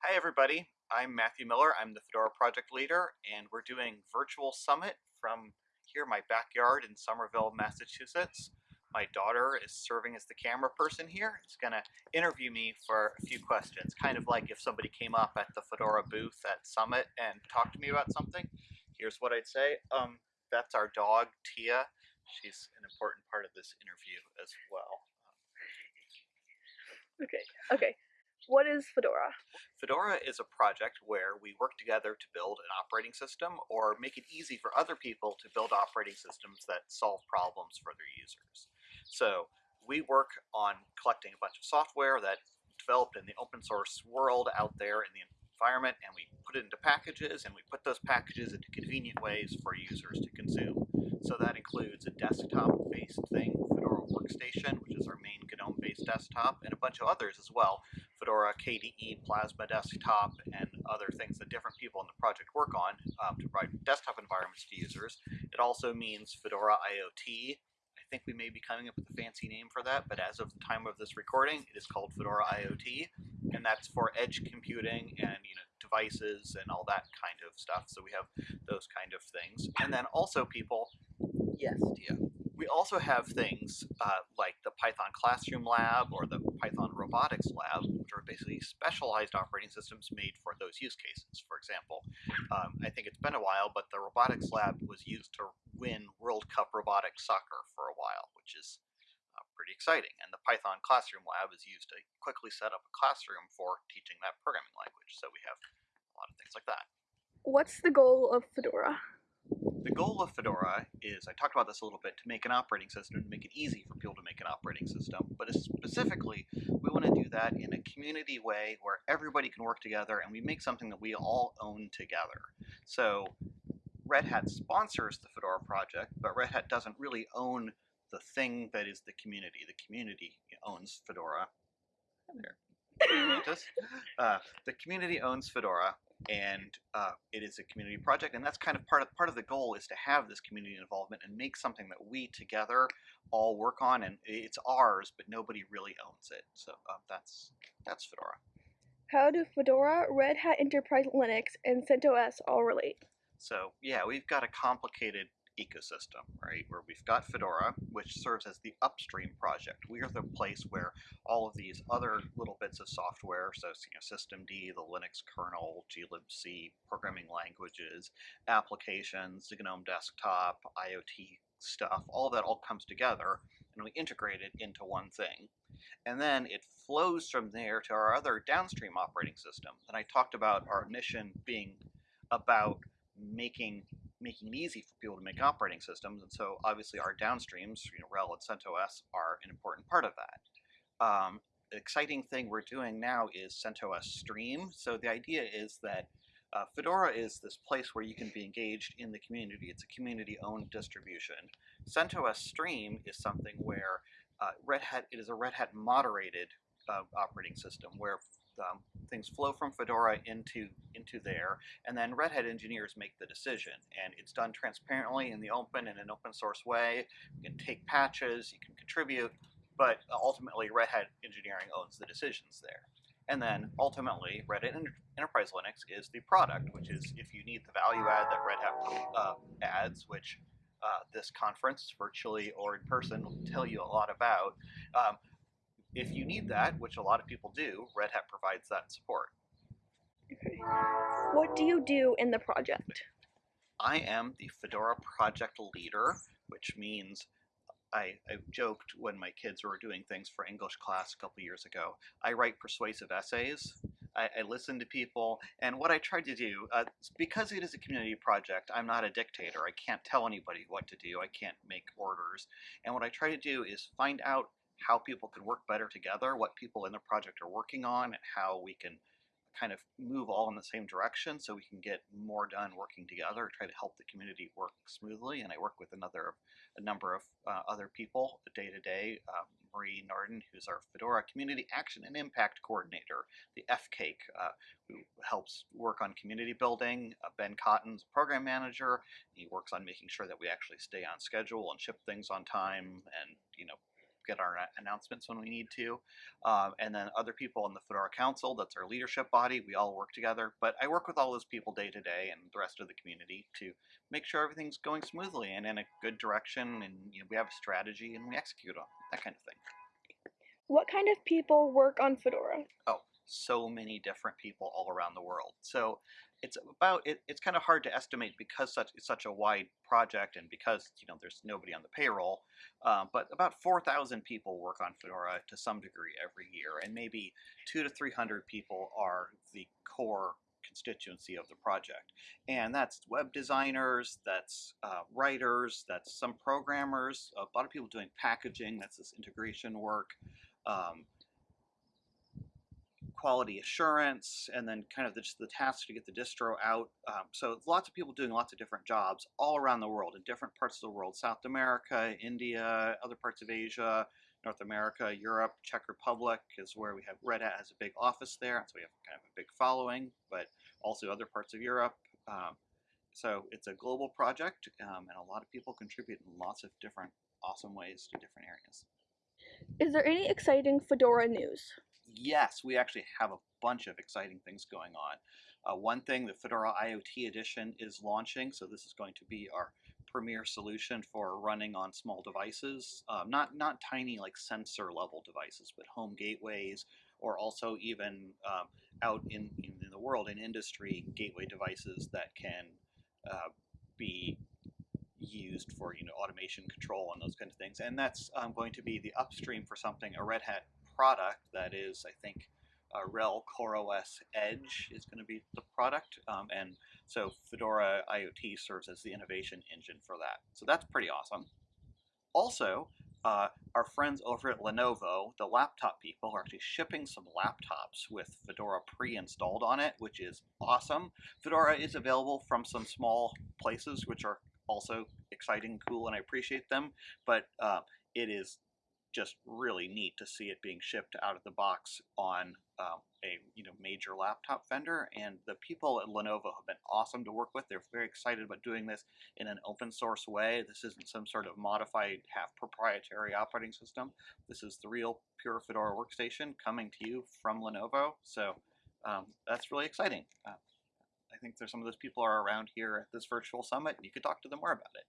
Hi everybody, I'm Matthew Miller. I'm the Fedora project leader and we're doing virtual summit from here my backyard in Somerville, Massachusetts. My daughter is serving as the camera person here. Going to interview me for a few questions, kind of like if somebody came up at the Fedora booth at Summit and talked to me about something. Here's what I'd say. Um, that's our dog, Tia. She's an important part of this interview as well. Okay, okay. What is Fedora? Fedora is a project where we work together to build an operating system or make it easy for other people to build operating systems that solve problems for their users. So we work on collecting a bunch of software that developed in the open source world out there in the environment and we put it into packages and we put those packages into convenient ways for users to consume. So that includes a desktop-based thing, Fedora Workstation, which is our main GNOME-based desktop, and a bunch of others as well, Fedora, KDE, Plasma Desktop, and other things that different people in the project work on um, to provide desktop environments to users. It also means Fedora IoT. I think we may be coming up with a fancy name for that, but as of the time of this recording, it is called Fedora IoT, and that's for edge computing and you know devices and all that kind of stuff. So we have those kind of things. And then also people, yes, Tia. We also have things uh, like the Python Classroom Lab or the Python Robotics Lab, which are basically specialized operating systems made for those use cases. For example, um, I think it's been a while, but the Robotics Lab was used to win World Cup robotic soccer for a while, which is uh, pretty exciting. And the Python Classroom Lab is used to quickly set up a classroom for teaching that programming language. So we have a lot of things like that. What's the goal of Fedora? The goal of Fedora is, I talked about this a little bit, to make an operating system, to make it easy for people to make an operating system, but specifically, we want to do that in a community way where everybody can work together and we make something that we all own together. So Red Hat sponsors the Fedora project, but Red Hat doesn't really own the thing that is the community. The community owns Fedora. There. Uh, the community owns Fedora, and uh, it is a community project and that's kind of part of part of the goal is to have this community involvement and make something that we together all work on and it's ours but nobody really owns it. So uh, that's that's fedora. How do fedora red hat enterprise linux and centos all relate? So yeah we've got a complicated ecosystem, right? Where we've got Fedora, which serves as the upstream project. We are the place where all of these other little bits of software, so you know, systemd, the Linux kernel, glibc, programming languages, applications, GNOME desktop, IoT stuff, all that all comes together and we integrate it into one thing. And then it flows from there to our other downstream operating system. And I talked about our mission being about making making it easy for people to make operating systems, and so obviously our downstreams, you know, RHEL and CentOS are an important part of that. Um, the exciting thing we're doing now is CentOS Stream. So the idea is that uh, Fedora is this place where you can be engaged in the community. It's a community-owned distribution. CentOS Stream is something where uh, Red Hat, it is a Red Hat moderated uh, operating system where um, things flow from Fedora into into there, and then Red Hat engineers make the decision. And it's done transparently in the open in an open source way. You can take patches, you can contribute, but ultimately Red Hat engineering owns the decisions there. And then ultimately, Red Hat Enterprise Linux is the product, which is if you need the value add that Red Hat uh, adds, which uh, this conference, virtually or in person, will tell you a lot about. Um, if you need that, which a lot of people do, Red Hat provides that support. Okay. What do you do in the project? I am the Fedora project leader, which means I, I, joked when my kids were doing things for English class a couple years ago. I write persuasive essays. I, I listen to people, and what I try to do, uh, because it is a community project, I'm not a dictator. I can't tell anybody what to do. I can't make orders. And what I try to do is find out how people can work better together, what people in the project are working on, and how we can kind of move all in the same direction so we can get more done working together, try to help the community work smoothly. And I work with another, a number of uh, other people day to day. Um, Marie Nordin, who's our Fedora Community Action and Impact Coordinator, the FCAIC, uh, who helps work on community building. Uh, ben Cotton's Program Manager. He works on making sure that we actually stay on schedule and ship things on time and, you know, get our announcements when we need to. Um, and then other people in the Fedora Council, that's our leadership body, we all work together. But I work with all those people day to day and the rest of the community to make sure everything's going smoothly and in a good direction. And you know, we have a strategy and we execute on it, that kind of thing. What kind of people work on Fedora? Oh, so many different people all around the world. So it's about it, it's kind of hard to estimate because such it's such a wide project and because you know there's nobody on the payroll. Um, but about four thousand people work on Fedora to some degree every year, and maybe two to three hundred people are the core constituency of the project. And that's web designers, that's uh, writers, that's some programmers, a lot of people doing packaging, that's this integration work. Um, quality assurance, and then kind of the, just the tasks to get the distro out. Um, so lots of people doing lots of different jobs all around the world, in different parts of the world, South America, India, other parts of Asia, North America, Europe, Czech Republic is where we have Red Hat has a big office there, so we have kind of a big following, but also other parts of Europe. Um, so it's a global project, um, and a lot of people contribute in lots of different awesome ways to different areas. Is there any exciting Fedora news? Yes, we actually have a bunch of exciting things going on. Uh, one thing, the Fedora IoT edition is launching, so this is going to be our premier solution for running on small devices, um, not not tiny like sensor level devices, but home gateways, or also even um, out in, in the world in industry gateway devices that can uh, be used for you know automation control and those kind of things. And that's um, going to be the upstream for something a Red Hat product that is, I think, uh, RHEL CoreOS Edge is going to be the product, um, and so Fedora IoT serves as the innovation engine for that. So that's pretty awesome. Also, uh, our friends over at Lenovo, the laptop people, are actually shipping some laptops with Fedora pre-installed on it, which is awesome. Fedora is available from some small places, which are also exciting, cool, and I appreciate them, but uh, it is just really neat to see it being shipped out of the box on um, a you know major laptop vendor. And the people at Lenovo have been awesome to work with. They're very excited about doing this in an open source way. This isn't some sort of modified half proprietary operating system. This is the real pure Fedora workstation coming to you from Lenovo. So um, that's really exciting. Uh, I think there's some of those people are around here at this virtual summit, and you could talk to them more about it.